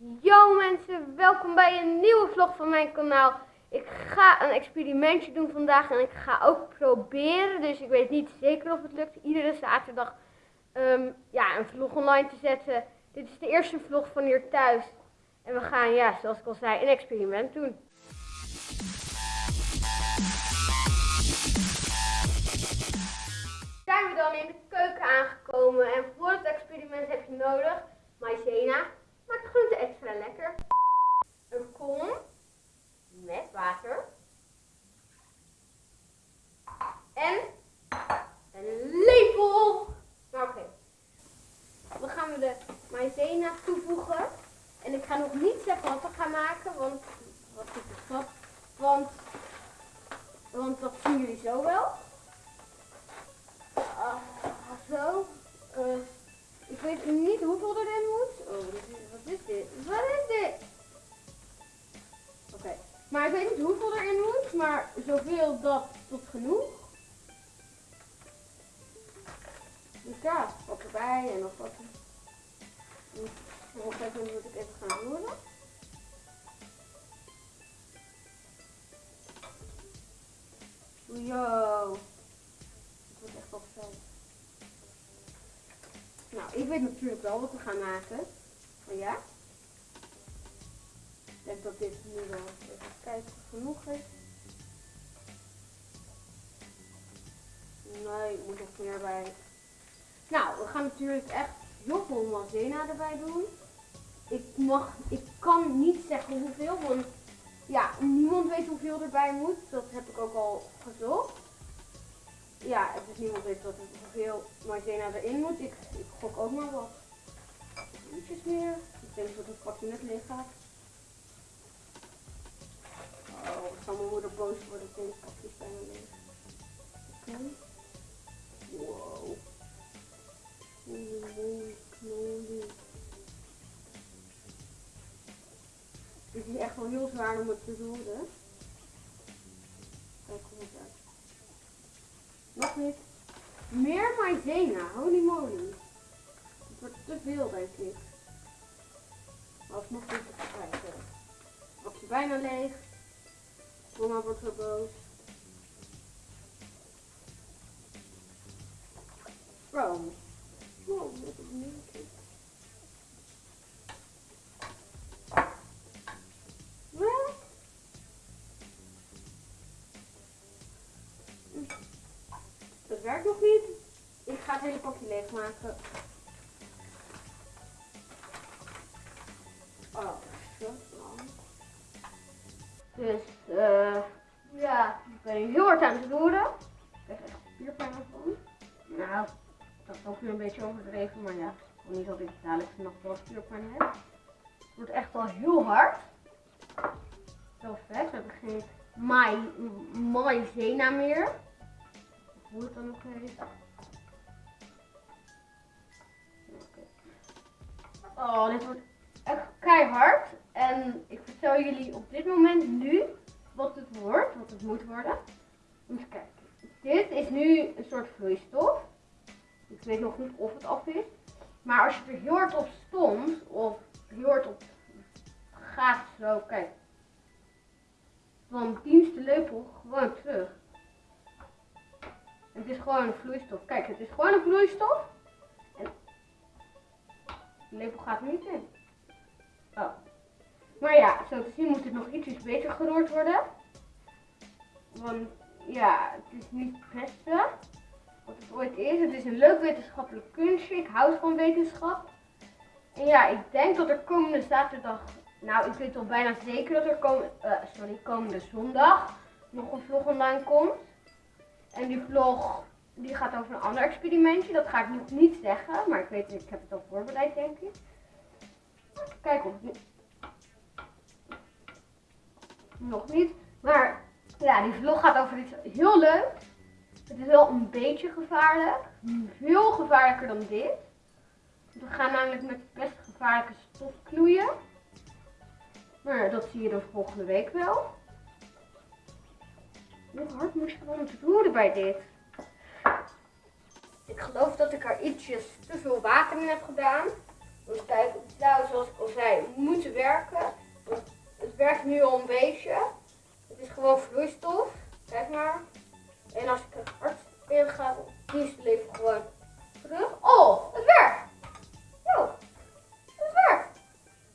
Yo mensen, welkom bij een nieuwe vlog van mijn kanaal. Ik ga een experimentje doen vandaag en ik ga ook proberen, dus ik weet niet zeker of het lukt, iedere zaterdag ehm, ja, een vlog online te zetten. Dit is de eerste vlog van hier thuis en we gaan, ja, zoals ik al zei, een experiment doen. Zijn we dan in de keuken aangekomen en voor het experiment heb je nodig maïzena, maakt de groente extra lekker. Een kom met water. En een lepel. Maar oké. Dan gaan we de maïzena toevoegen. En ik ga nog niet zeggen wat gaan maken, want wat is stap? Want, want dat zien jullie zo wel. Ah, zo. Uh, ik weet niet hoeveel erin moet. Oh, wat is dit? Wat is dit? Oké. Maar ik weet niet hoeveel erin moet, maar zoveel dat tot genoeg. Dus ja, wat erbij en nog wat. Even moet ik even gaan roeren. Yo. Het wordt echt wel fijn. Nou, ik weet natuurlijk wel wat we gaan maken. Maar ja. Ik denk dat dit nu wel even kijken genoeg is. Nee, ik moet nog meer bij. Nou, we gaan natuurlijk echt veel mazena erbij doen. Ik mag, ik kan niet zeggen hoeveel, want ja, niemand weet hoeveel erbij moet. Dat heb ik ook al gezocht ja, is niemand weet wat hoeveel maizena erin moet. Ik, ik gok ook maar wat. Ietsjes meer. Ik denk dat het pakje net leeg gaat. Oh, ik zal mijn moeder boos worden. Ik wel heel zwaar om het te doen. Kijk hoe het uit. Nog niet. Meer maizena. Holy moly. Het wordt te veel denk ik. Maar nog niet te kijken. Bakje bijna leeg. Mama wordt zo boos. Bro. Wow, wat een werkt nog niet. Ik ga het hele pakje leegmaken. Oh, zo Dus, uh, ja, ik ben heel hard aan het roeren. Ik krijg echt spierpijn van. Nou, dat is ook weer een beetje overdreven, maar ja, ik niet dat ik dadelijk nog wel spierpijn heb. Het wordt echt wel heel hard. Zo vet, we hebben geen maïzena meer hoe het dan nog heet. Oh, dit wordt echt keihard. En ik vertel jullie op dit moment nu wat het wordt, wat het moet worden. Even kijken. Dit is nu een soort vloeistof. Ik weet nog niet of het af is. Maar als je er heel hard op stond, of heel hard op gaat zo, kijk. Dan dienst de lepel gewoon terug. Het is gewoon een vloeistof. Kijk, het is gewoon een vloeistof. En de lepel gaat er niet in. Oh. Maar ja, zo te zien moet het nog ietsjes beter geroerd worden. Want ja, het is niet het beste wat het ooit is. Het is een leuk wetenschappelijk kunstje. Ik houd van wetenschap. En ja, ik denk dat er komende zaterdag, nou ik weet al bijna zeker dat er komende, uh, sorry, komende zondag nog een vlog online komt. En die vlog die gaat over een ander experimentje. Dat ga ik nog niet zeggen, maar ik weet, ik heb het al voorbereid denk ik. Kijk het Nog niet. Maar ja, die vlog gaat over iets heel leuk. Het is wel een beetje gevaarlijk. Veel gevaarlijker dan dit. We gaan namelijk met best gevaarlijke stof knoeien. Maar dat zie je dan volgende week wel. Hoe hard moest je gewoon roeren bij dit? Ik dat ik er ietsjes te veel water in heb gedaan. Dus kijk, nou, zoals ik al zei, moeten werken. Het werkt nu al een beetje. Het is gewoon vloeistof. Kijk maar. En als ik er hard in ga, dan is het leven gewoon terug. Oh, het werkt! Yo, het werkt!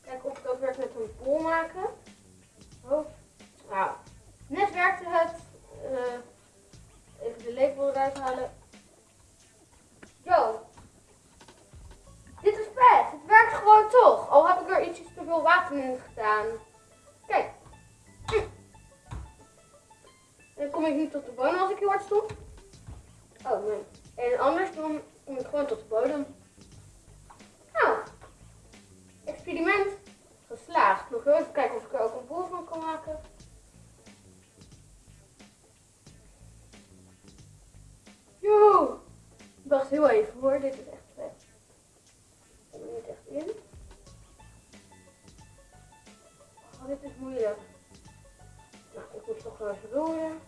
Kijk of het ook werkt met een bol maken. Oh, nou, net werkte het. Eh, even de lepel eruit halen. Gedaan. Kijk. Hm. Dan kom ik niet tot de bodem als ik heel hard stop. Oh nee. En anders dan kom ik gewoon tot de bodem. Nou. Experiment geslaagd. Nog heel even kijken of ik er ook een bol van kan maken. Yo. Wacht heel even hoor. Dit is echt roeren.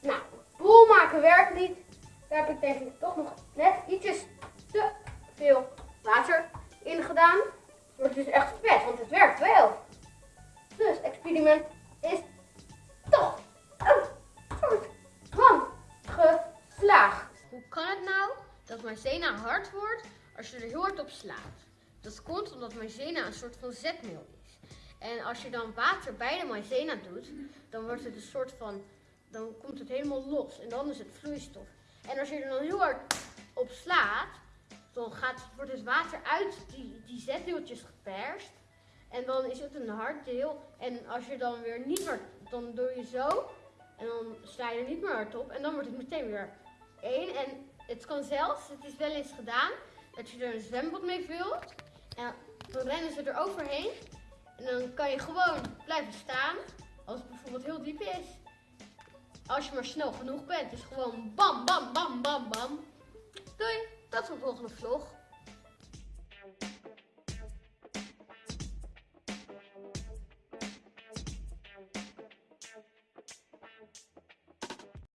Nou, bol maken werkt niet. Daar heb ik denk ik toch nog net ietsjes te veel water in gedaan. Het is echt vet, want het werkt wel. Dus experiment is toch een soort van geslaagd. Hoe kan het nou dat maizena hard wordt als je er heel hard op slaat? Dat komt omdat maizena een soort van zetmeel is. En als je dan water bij de maizena doet, dan wordt het een soort van, dan komt het helemaal los en dan is het vloeistof. En als je er dan heel hard op slaat, dan gaat, wordt het water uit die, die zetdeeltjes geperst. En dan is het een hard deel. En als je dan weer niet meer, dan doe je zo. En dan sla je er niet meer hard op. En dan wordt het meteen weer één. En het kan zelfs, het is wel eens gedaan, dat je er een zwembad mee vult. En dan rennen ze er overheen. En dan kan je gewoon blijven staan. Als het bijvoorbeeld heel diep is. Als je maar snel genoeg bent. Dus gewoon bam, bam, bam, bam, bam. Doei, tot de volgende vlog.